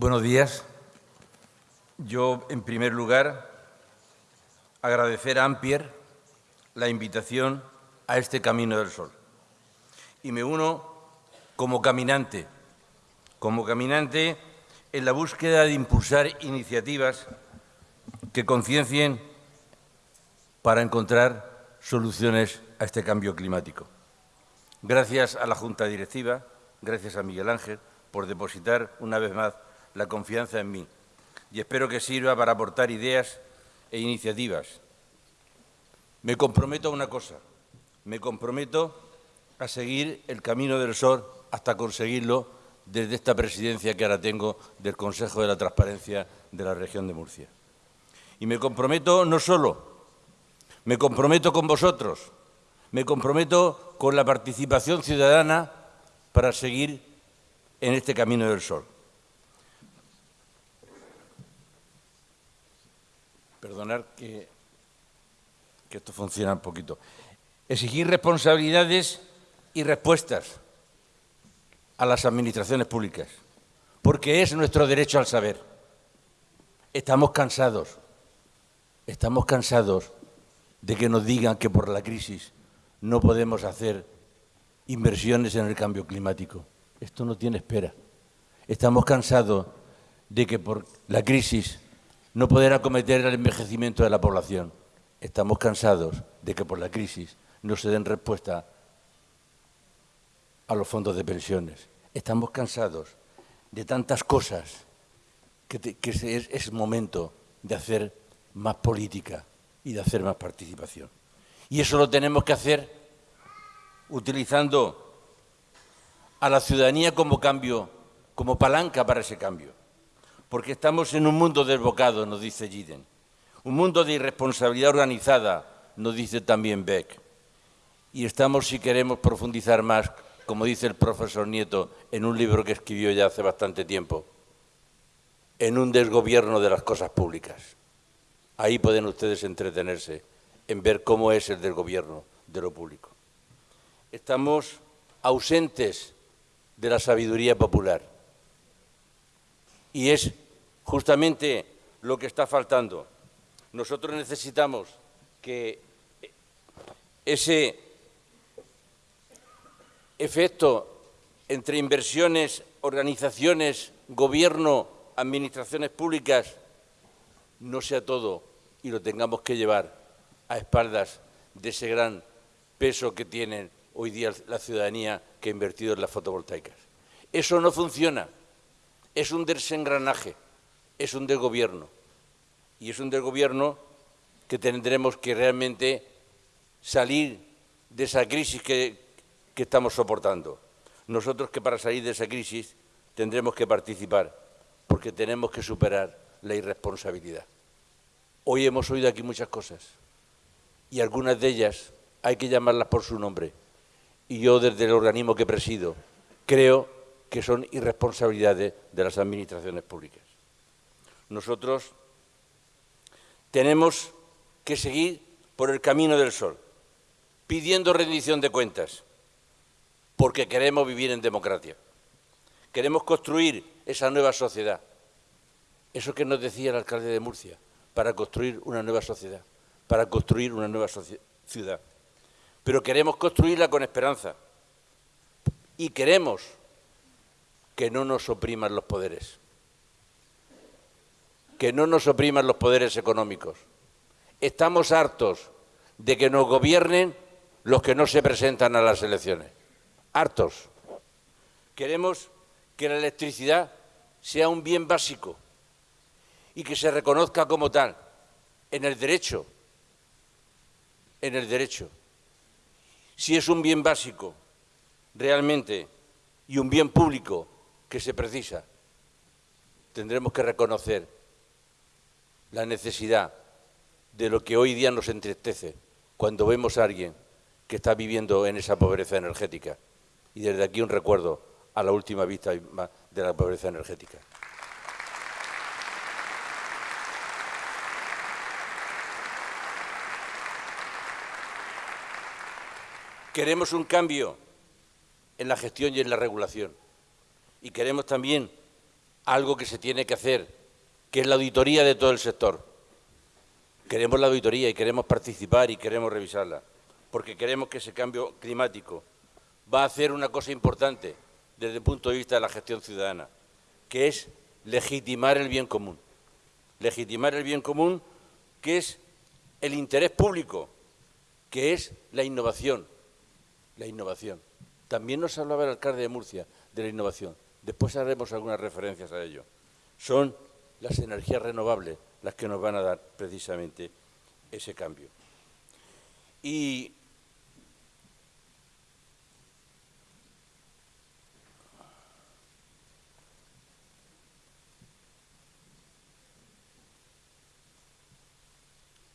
Buenos días. Yo, en primer lugar, agradecer a Ampier la invitación a este Camino del Sol. Y me uno como caminante, como caminante en la búsqueda de impulsar iniciativas que conciencien para encontrar soluciones a este cambio climático. Gracias a la Junta Directiva, gracias a Miguel Ángel, por depositar una vez más la confianza en mí y espero que sirva para aportar ideas e iniciativas. Me comprometo a una cosa, me comprometo a seguir el camino del sol hasta conseguirlo desde esta presidencia que ahora tengo del Consejo de la Transparencia de la región de Murcia. Y me comprometo no solo, me comprometo con vosotros, me comprometo con la participación ciudadana para seguir en este camino del sol. Perdonar que, que esto funciona un poquito. Exigir responsabilidades y respuestas a las administraciones públicas, porque es nuestro derecho al saber. Estamos cansados, estamos cansados de que nos digan que por la crisis no podemos hacer inversiones en el cambio climático. Esto no tiene espera. Estamos cansados de que por la crisis no poder acometer el envejecimiento de la población. Estamos cansados de que por la crisis no se den respuesta a los fondos de pensiones. Estamos cansados de tantas cosas que, es momento de hacer más política y de hacer más participación. Y eso lo tenemos que hacer utilizando a la ciudadanía como cambio, como palanca para ese cambio. Porque estamos en un mundo desbocado, nos dice Giden. Un mundo de irresponsabilidad organizada, nos dice también Beck. Y estamos, si queremos profundizar más, como dice el profesor Nieto en un libro que escribió ya hace bastante tiempo, en un desgobierno de las cosas públicas. Ahí pueden ustedes entretenerse en ver cómo es el desgobierno de lo público. Estamos ausentes de la sabiduría popular. Y es justamente lo que está faltando. Nosotros necesitamos que ese efecto entre inversiones, organizaciones, gobierno, administraciones públicas, no sea todo y lo tengamos que llevar a espaldas de ese gran peso que tiene hoy día la ciudadanía que ha invertido en las fotovoltaicas. Eso no funciona, es un desengranaje, es un desgobierno. Y es un desgobierno que tendremos que realmente salir de esa crisis que, que estamos soportando. Nosotros que para salir de esa crisis tendremos que participar, porque tenemos que superar la irresponsabilidad. Hoy hemos oído aquí muchas cosas y algunas de ellas hay que llamarlas por su nombre y yo desde el organismo que presido creo que son irresponsabilidades de las administraciones públicas. Nosotros tenemos que seguir por el camino del sol, pidiendo rendición de cuentas, porque queremos vivir en democracia. Queremos construir esa nueva sociedad. Eso que nos decía el alcalde de Murcia, para construir una nueva sociedad, para construir una nueva ciudad pero queremos construirla con esperanza. Y queremos que no nos opriman los poderes, que no nos opriman los poderes económicos. Estamos hartos de que nos gobiernen los que no se presentan a las elecciones. Hartos. Queremos que la electricidad sea un bien básico y que se reconozca como tal en el derecho, en el derecho si es un bien básico realmente y un bien público que se precisa, tendremos que reconocer la necesidad de lo que hoy día nos entristece cuando vemos a alguien que está viviendo en esa pobreza energética. Y desde aquí un recuerdo a la última vista de la pobreza energética. Queremos un cambio en la gestión y en la regulación. Y queremos también algo que se tiene que hacer, que es la auditoría de todo el sector. Queremos la auditoría y queremos participar y queremos revisarla, porque queremos que ese cambio climático va a hacer una cosa importante desde el punto de vista de la gestión ciudadana, que es legitimar el bien común. Legitimar el bien común, que es el interés público, que es la innovación. La innovación. También nos hablaba el alcalde de Murcia de la innovación. Después haremos algunas referencias a ello. Son las energías renovables las que nos van a dar precisamente ese cambio. Y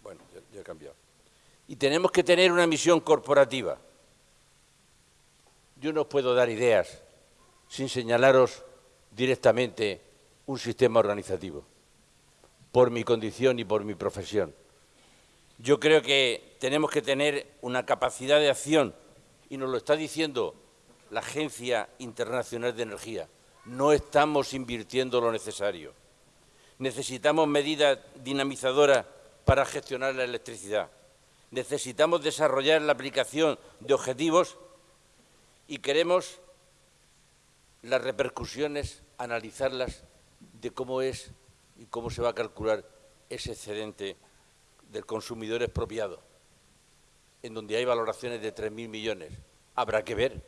bueno, ya, he cambiado. Y tenemos que tener una misión corporativa. Yo no puedo dar ideas sin señalaros directamente un sistema organizativo, por mi condición y por mi profesión. Yo creo que tenemos que tener una capacidad de acción, y nos lo está diciendo la Agencia Internacional de Energía. No estamos invirtiendo lo necesario. Necesitamos medidas dinamizadoras para gestionar la electricidad. Necesitamos desarrollar la aplicación de objetivos y queremos las repercusiones, analizarlas de cómo es y cómo se va a calcular ese excedente del consumidor expropiado, en donde hay valoraciones de 3.000 millones. Habrá que ver,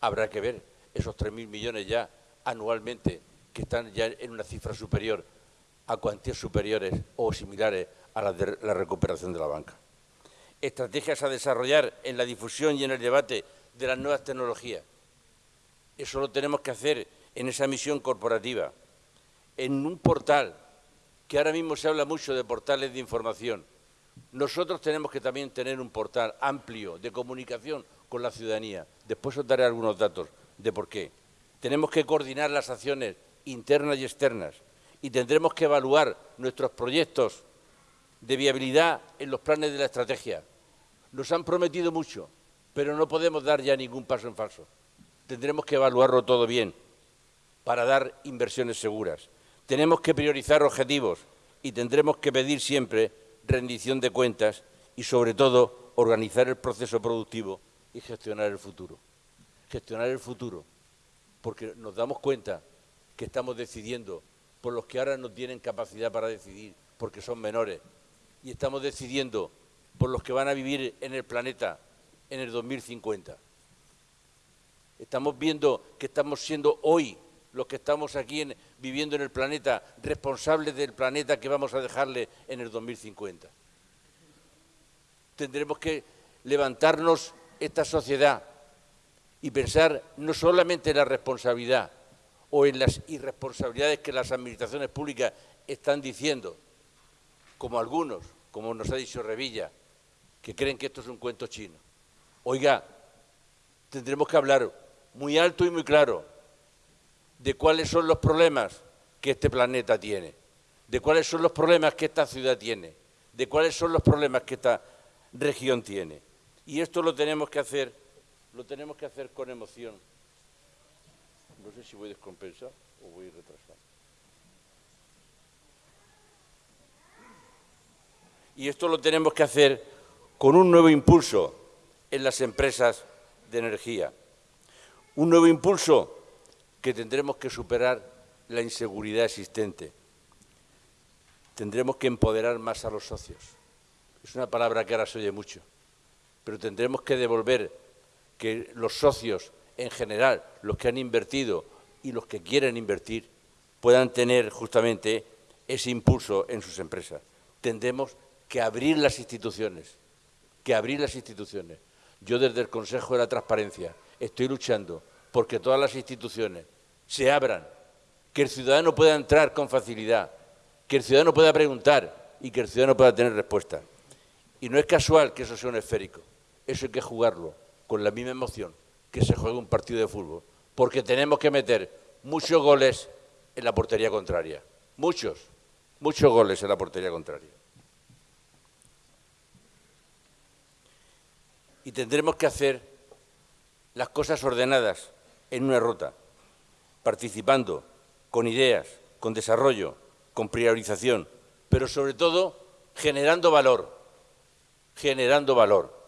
habrá que ver esos 3.000 millones ya anualmente, que están ya en una cifra superior a cuantías superiores o similares a las de la recuperación de la banca. Estrategias a desarrollar en la difusión y en el debate de las nuevas tecnologías. Eso lo tenemos que hacer en esa misión corporativa en un portal, que ahora mismo se habla mucho de portales de información, nosotros tenemos que también tener un portal amplio de comunicación con la ciudadanía. Después os daré algunos datos de por qué. Tenemos que coordinar las acciones internas y externas y tendremos que evaluar nuestros proyectos de viabilidad en los planes de la estrategia. Nos han prometido mucho, pero no podemos dar ya ningún paso en falso. Tendremos que evaluarlo todo bien para dar inversiones seguras. Tenemos que priorizar objetivos y tendremos que pedir siempre rendición de cuentas y, sobre todo, organizar el proceso productivo y gestionar el futuro. Gestionar el futuro, porque nos damos cuenta que estamos decidiendo por los que ahora no tienen capacidad para decidir, porque son menores, y estamos decidiendo por los que van a vivir en el planeta en el 2050. Estamos viendo que estamos siendo hoy los que estamos aquí viviendo en el planeta, responsables del planeta que vamos a dejarle en el 2050. Tendremos que levantarnos esta sociedad y pensar no solamente en la responsabilidad o en las irresponsabilidades que las administraciones públicas están diciendo, como algunos, como nos ha dicho Revilla, que creen que esto es un cuento chino. Oiga, tendremos que hablar muy alto y muy claro de cuáles son los problemas que este planeta tiene, de cuáles son los problemas que esta ciudad tiene, de cuáles son los problemas que esta región tiene. Y esto lo tenemos que hacer, lo tenemos que hacer con emoción. No sé si voy a descompensar o voy a retrasar. Y esto lo tenemos que hacer con un nuevo impulso en las empresas de energía. Un nuevo impulso que tendremos que superar la inseguridad existente. Tendremos que empoderar más a los socios. Es una palabra que ahora se oye mucho, pero tendremos que devolver que los socios en general, los que han invertido y los que quieren invertir, puedan tener justamente ese impulso en sus empresas. Tendremos que abrir las instituciones, que abrir las instituciones. Yo desde el Consejo de la Transparencia estoy luchando porque todas las instituciones se abran, que el ciudadano pueda entrar con facilidad, que el ciudadano pueda preguntar y que el ciudadano pueda tener respuesta. Y no es casual que eso sea un esférico, eso hay que jugarlo con la misma emoción que se juega un partido de fútbol, porque tenemos que meter muchos goles en la portería contraria, muchos, muchos goles en la portería contraria. Y tendremos que hacer las cosas ordenadas, en una ruta, participando con ideas, con desarrollo, con priorización, pero sobre todo generando valor, generando valor.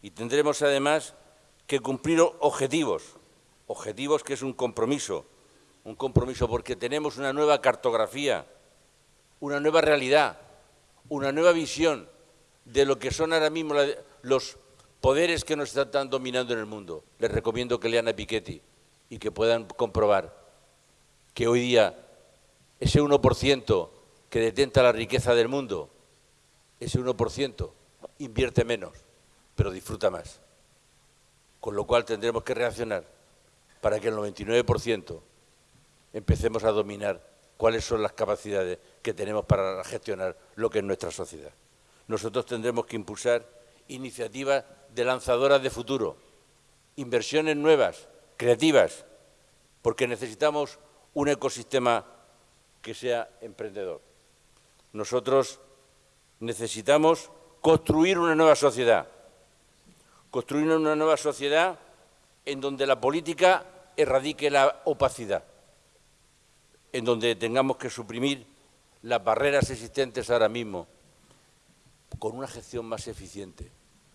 Y tendremos además que cumplir objetivos, objetivos que es un compromiso, un compromiso porque tenemos una nueva cartografía, una nueva realidad, una nueva visión de lo que son ahora mismo los poderes que nos están dominando en el mundo. Les recomiendo que lean a Piketty y que puedan comprobar que hoy día ese 1% que detenta la riqueza del mundo, ese 1% invierte menos, pero disfruta más. Con lo cual tendremos que reaccionar para que el 99% empecemos a dominar cuáles son las capacidades que tenemos para gestionar lo que es nuestra sociedad. Nosotros tendremos que impulsar iniciativas de lanzadoras de futuro, inversiones nuevas, creativas, porque necesitamos un ecosistema que sea emprendedor. Nosotros necesitamos construir una nueva sociedad, construir una nueva sociedad en donde la política erradique la opacidad, en donde tengamos que suprimir las barreras existentes ahora mismo con una gestión más eficiente.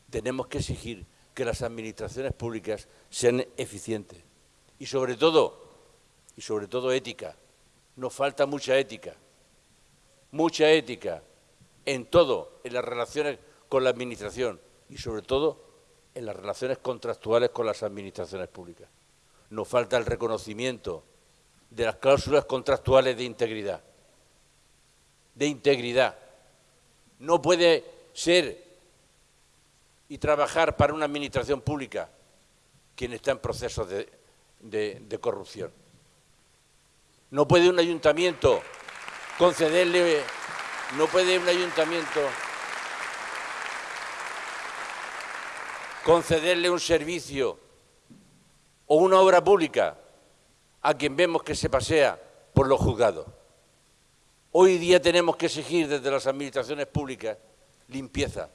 Tenemos que exigir que las administraciones públicas sean eficientes y sobre todo, y sobre todo ética. Nos falta mucha ética, mucha ética en todo, en las relaciones con la administración y sobre todo en las relaciones contractuales con las administraciones públicas. Nos falta el reconocimiento de las cláusulas contractuales de integridad. De integridad. No puede ser y trabajar para una administración pública quien está en procesos de, corrupción. No puede un ayuntamiento concederle, no puede un ayuntamiento concederle un servicio o una obra pública a quien vemos que se pasea por los juzgados. Hoy día tenemos que exigir desde las administraciones públicas limpieza,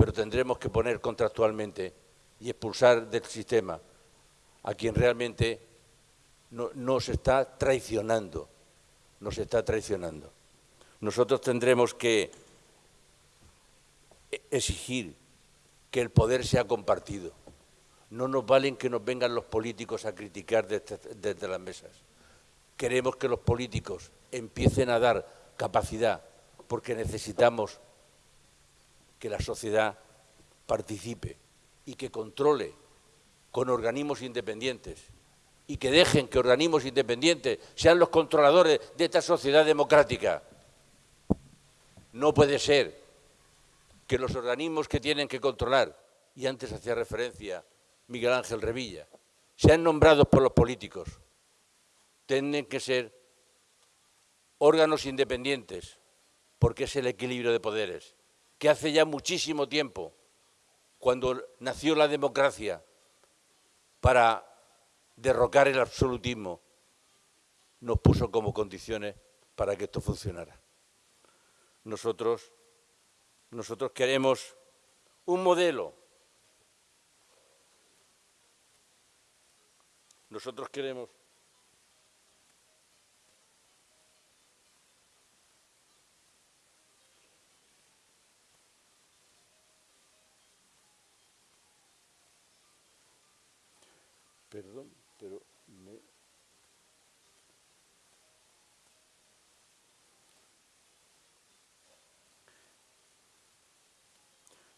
pero tendremos que poner contractualmente y expulsar del sistema a quien realmente nos está traicionando, nos está traicionando. Nosotros tendremos que exigir que el poder sea compartido. No nos valen que nos vengan los políticos a criticar desde, desde las mesas. Queremos que los políticos empiecen a dar capacidad porque necesitamos que la sociedad participe y que controle con organismos independientes y que dejen que organismos independientes sean los controladores de esta sociedad democrática. No puede ser que los organismos que tienen que controlar, y antes hacía referencia Miguel Ángel Revilla, sean nombrados por los políticos. Tienen que ser órganos independientes, porque es el equilibrio de poderes que hace ya muchísimo tiempo, cuando nació la democracia para derrocar el absolutismo, nos puso como condiciones para que esto funcionara. Nosotros, nosotros queremos un modelo. Nosotros queremos Perdón, pero me...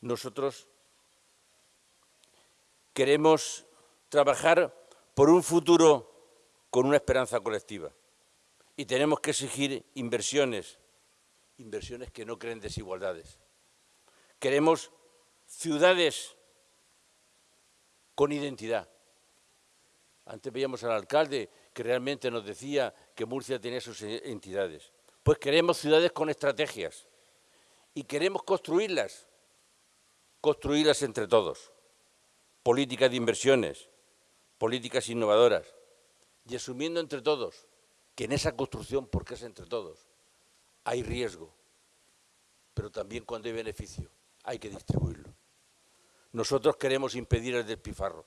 Nosotros queremos trabajar por un futuro con una esperanza colectiva y tenemos que exigir inversiones, inversiones que no creen desigualdades. Queremos ciudades con identidad, antes veíamos al alcalde que realmente nos decía que Murcia tenía sus entidades. Pues queremos ciudades con estrategias y queremos construirlas, construirlas entre todos. Políticas de inversiones, políticas innovadoras y asumiendo entre todos que en esa construcción, porque es entre todos, hay riesgo, pero también cuando hay beneficio hay que distribuirlo. Nosotros queremos impedir el despilfarro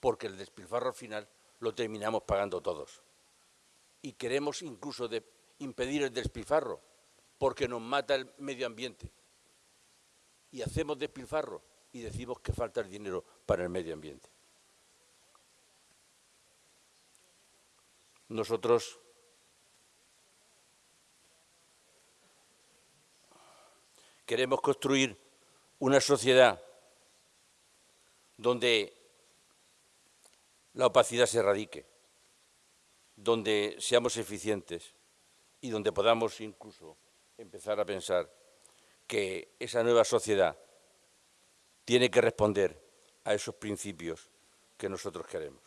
porque el despilfarro final lo terminamos pagando todos. y queremos incluso impedir el despilfarro, porque nos mata el medio ambiente. Y hacemos despilfarro y decimos que falta el dinero para el medio ambiente. Nosotros queremos construir una sociedad donde la opacidad se erradique, donde seamos eficientes y donde podamos incluso empezar a pensar que esa nueva sociedad tiene que responder a esos principios que nosotros queremos.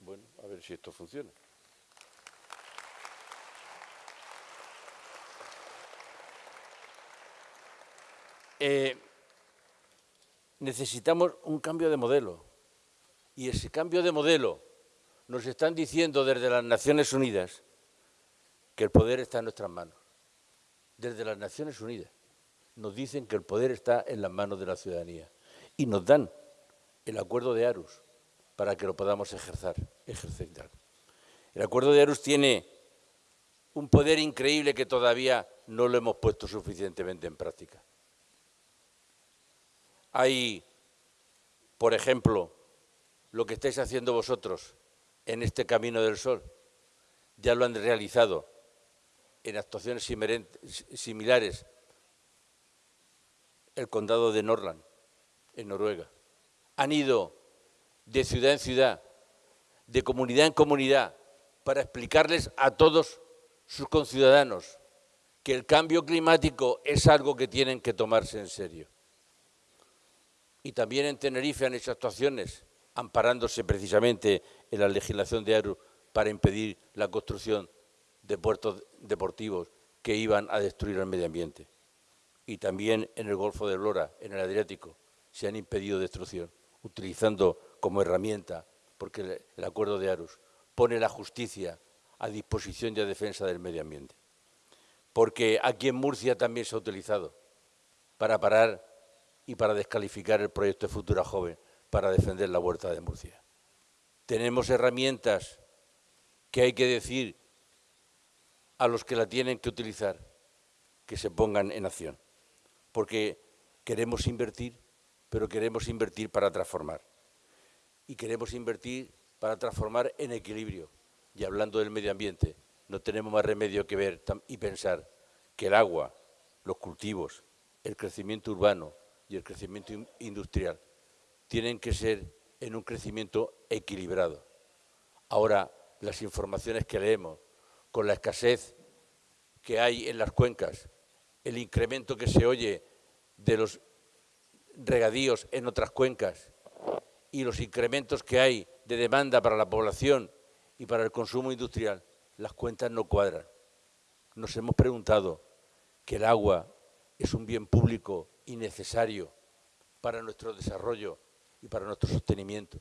Bueno, a ver si esto funciona. Eh, necesitamos un cambio de modelo. Y ese cambio de modelo nos están diciendo desde las Naciones Unidas que el poder está en nuestras manos. Desde las Naciones Unidas nos dicen que el poder está en las manos de la ciudadanía y nos dan el acuerdo de Arus para que lo podamos ejercer, ejercitar. El acuerdo de Arus tiene un poder increíble que todavía no lo hemos puesto suficientemente en práctica. Hay, por ejemplo, lo que estáis haciendo vosotros en este Camino del Sol. Ya lo han realizado en actuaciones similares el condado de Norland, en Noruega. Han ido de ciudad en ciudad, de comunidad en comunidad, para explicarles a todos sus conciudadanos que el cambio climático es algo que tienen que tomarse en serio y también en Tenerife han hecho actuaciones amparándose precisamente en la legislación de ARU para impedir la construcción de puertos deportivos que iban a destruir el medio ambiente. Y también en el Golfo de Lora, en el Adriático, se han impedido destrucción, utilizando como herramienta, porque el acuerdo de Arus pone la justicia a disposición y a defensa del medio ambiente. Porque aquí en Murcia también se ha utilizado para parar y para descalificar el proyecto de Futura Joven para defender la huerta de Murcia. Tenemos herramientas que hay que decir a los que la tienen que utilizar que se pongan en acción, porque queremos invertir, pero queremos invertir para transformar. Y queremos invertir para transformar en equilibrio. Y hablando del medio ambiente, no tenemos más remedio que ver y pensar que el agua, los cultivos, el crecimiento urbano, y el crecimiento industrial tienen que ser en un crecimiento equilibrado. Ahora, las informaciones que leemos, con la escasez que hay en las cuencas, el incremento que se oye de los regadíos en otras cuencas y los incrementos que hay de demanda para la población y para el consumo industrial, las cuentas no cuadran. Nos hemos preguntado que el agua es un bien público y necesario para nuestro desarrollo y para nuestro sostenimiento.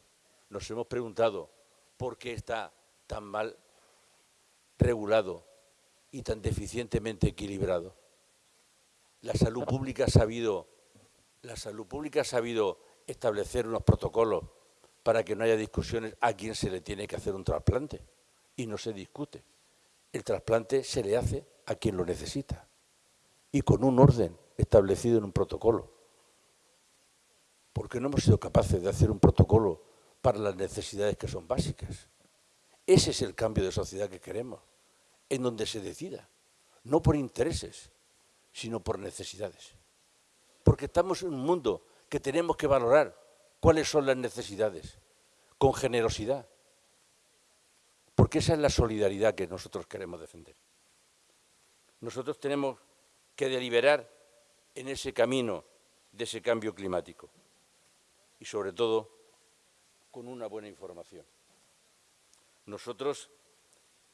Nos hemos preguntado por qué está tan mal regulado y tan deficientemente equilibrado. La salud pública ha sabido, la salud pública ha sabido establecer unos protocolos para que no haya discusiones a quién se le tiene que hacer un trasplante y no se discute. El trasplante se le hace a quien lo necesita y con un orden establecido en un protocolo. Porque no hemos sido capaces de hacer un protocolo para las necesidades que son básicas. Ese es el cambio de sociedad que queremos, en donde se decida, no por intereses, sino por necesidades. Porque estamos en un mundo que tenemos que valorar cuáles son las necesidades, con generosidad. Porque esa es la solidaridad que nosotros queremos defender. Nosotros tenemos que deliberar en ese camino de ese cambio climático y sobre todo con una buena información. Nosotros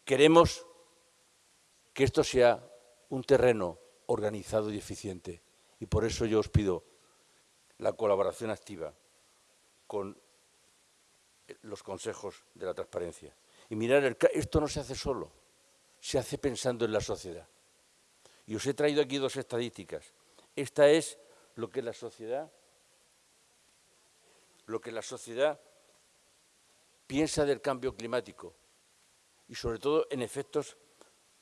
queremos que esto sea un terreno organizado y eficiente y por eso yo os pido la colaboración activa con los consejos de la transparencia. Y mirar, esto no se hace solo, se hace pensando en la sociedad. Y os he traído aquí dos estadísticas. Esta es lo que la sociedad, lo que la sociedad piensa del cambio climático y sobre todo en efectos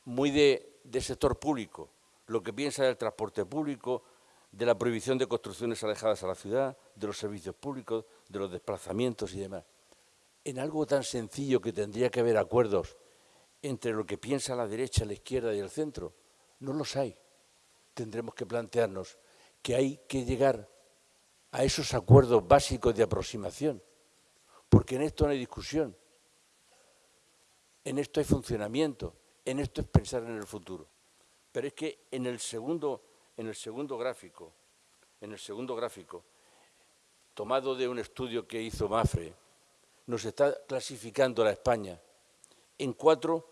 muy de, sector público, lo que piensa del transporte público, de la prohibición de construcciones alejadas a la ciudad, de los servicios públicos, de los desplazamientos y demás. En algo tan sencillo que tendría que haber acuerdos entre lo que piensa la derecha, la izquierda y el centro, no los hay. Tendremos que plantearnos que hay que llegar a esos acuerdos básicos de aproximación, porque en esto no hay discusión, en esto hay funcionamiento, en esto es pensar en el futuro. Pero es que en el segundo, en el segundo gráfico, en el segundo gráfico, tomado de un estudio que hizo Mafre, nos está clasificando la España en cuatro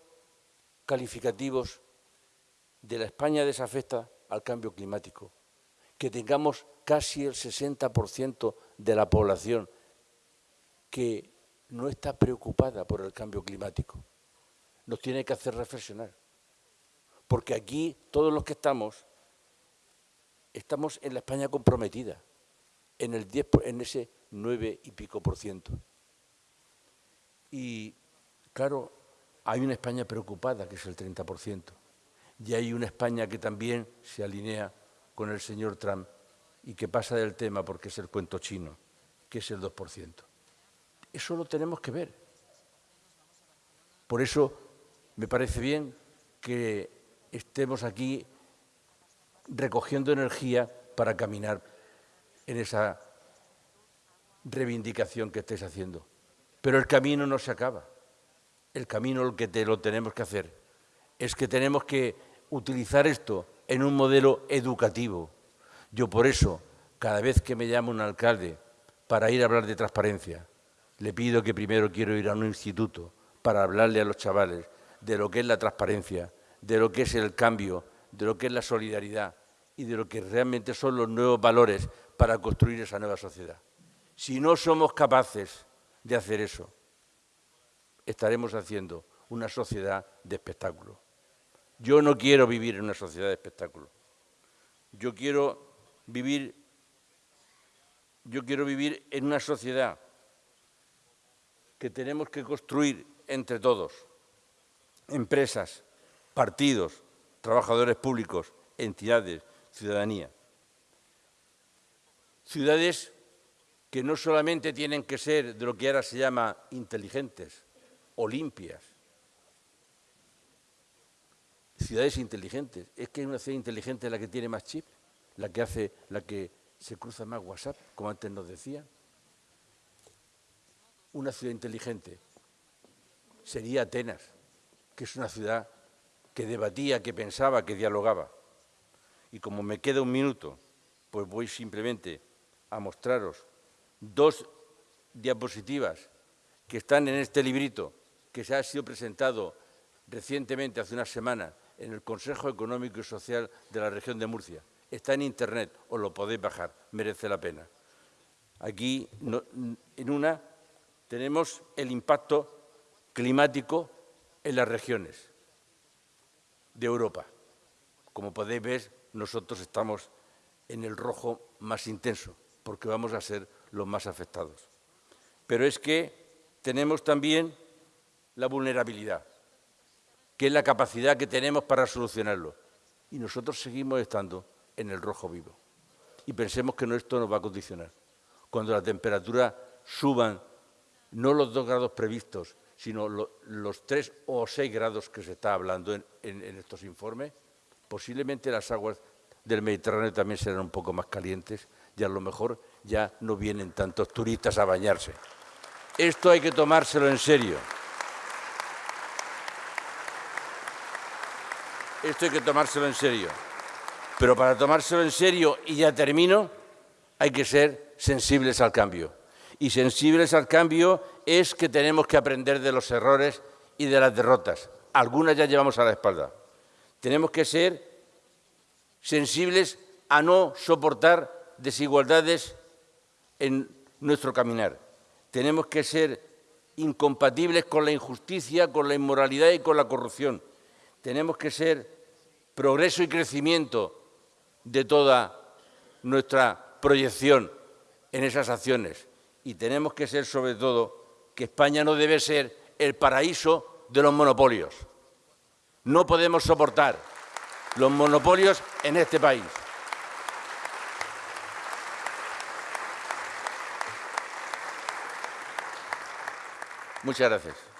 calificativos de la España desafecta al cambio climático, que tengamos casi el 60% de la población que no está preocupada por el cambio climático. Nos tiene que hacer reflexionar. Porque aquí, todos los que estamos, estamos en la España comprometida, en, el 10, en ese 9 y pico por ciento. Y, claro, hay una España preocupada, que es el 30%, y hay una España que también se alinea con el señor Trump y que pasa del tema porque es el cuento chino, que es el 2%. Eso lo tenemos que ver. Por eso me parece bien que estemos aquí recogiendo energía para caminar en esa reivindicación que estés haciendo. Pero el camino no se acaba. El camino el que te lo tenemos que hacer es que tenemos que utilizar esto en un modelo educativo. Yo por eso, cada vez que me llama un alcalde para ir a hablar de transparencia, le pido que primero quiero ir a un instituto para hablarle a los chavales de lo que es la transparencia, de lo que es el cambio, de lo que es la solidaridad y de lo que realmente son los nuevos valores para construir esa nueva sociedad. Si no somos capaces de hacer eso, estaremos haciendo una sociedad de espectáculo. Yo no quiero vivir en una sociedad de espectáculo. Yo quiero vivir, yo quiero vivir en una sociedad que tenemos que construir entre todos, empresas, partidos, trabajadores públicos, entidades, ciudadanía. Ciudades que no solamente tienen que ser de lo que ahora se llama inteligentes o limpias, ciudades inteligentes. Es que una ciudad inteligente la que tiene más chip, la que hace, la que se cruza más WhatsApp, como antes nos decían. Una ciudad inteligente sería Atenas, que es una ciudad que debatía, que pensaba, que dialogaba. Y como me queda un minuto, pues voy simplemente a mostraros dos diapositivas que están en este librito que se ha sido presentado recientemente, hace una semana, en el Consejo Económico y Social de la región de Murcia. Está en Internet, os lo podéis bajar, merece la pena. Aquí, en una, tenemos el impacto climático en las regiones de Europa. Como podéis ver, nosotros estamos en el rojo más intenso, porque vamos a ser los más afectados. Pero es que tenemos también la vulnerabilidad que es la capacidad que tenemos para solucionarlo. Y nosotros seguimos estando en el rojo vivo. Y pensemos que esto nos va a condicionar. Cuando la temperatura suban no los dos grados previstos, sino los tres o seis grados que se está hablando en, en estos informes, posiblemente las aguas del Mediterráneo también serán un poco más calientes y a lo mejor ya no vienen tantos turistas a bañarse. Esto hay que tomárselo en serio. Esto hay que tomárselo en serio. Pero para tomárselo en serio, y ya termino, hay que ser sensibles al cambio. Y sensibles al cambio es que tenemos que aprender de los errores y de las derrotas. Algunas ya llevamos a la espalda. Tenemos que ser sensibles a no soportar desigualdades en nuestro caminar. Tenemos que ser incompatibles con la injusticia, con la inmoralidad y con la corrupción tenemos que ser progreso y crecimiento de toda nuestra proyección en esas acciones y tenemos que ser sobre todo que España no debe ser el paraíso de los monopolios. No podemos soportar los monopolios en este país. Muchas gracias.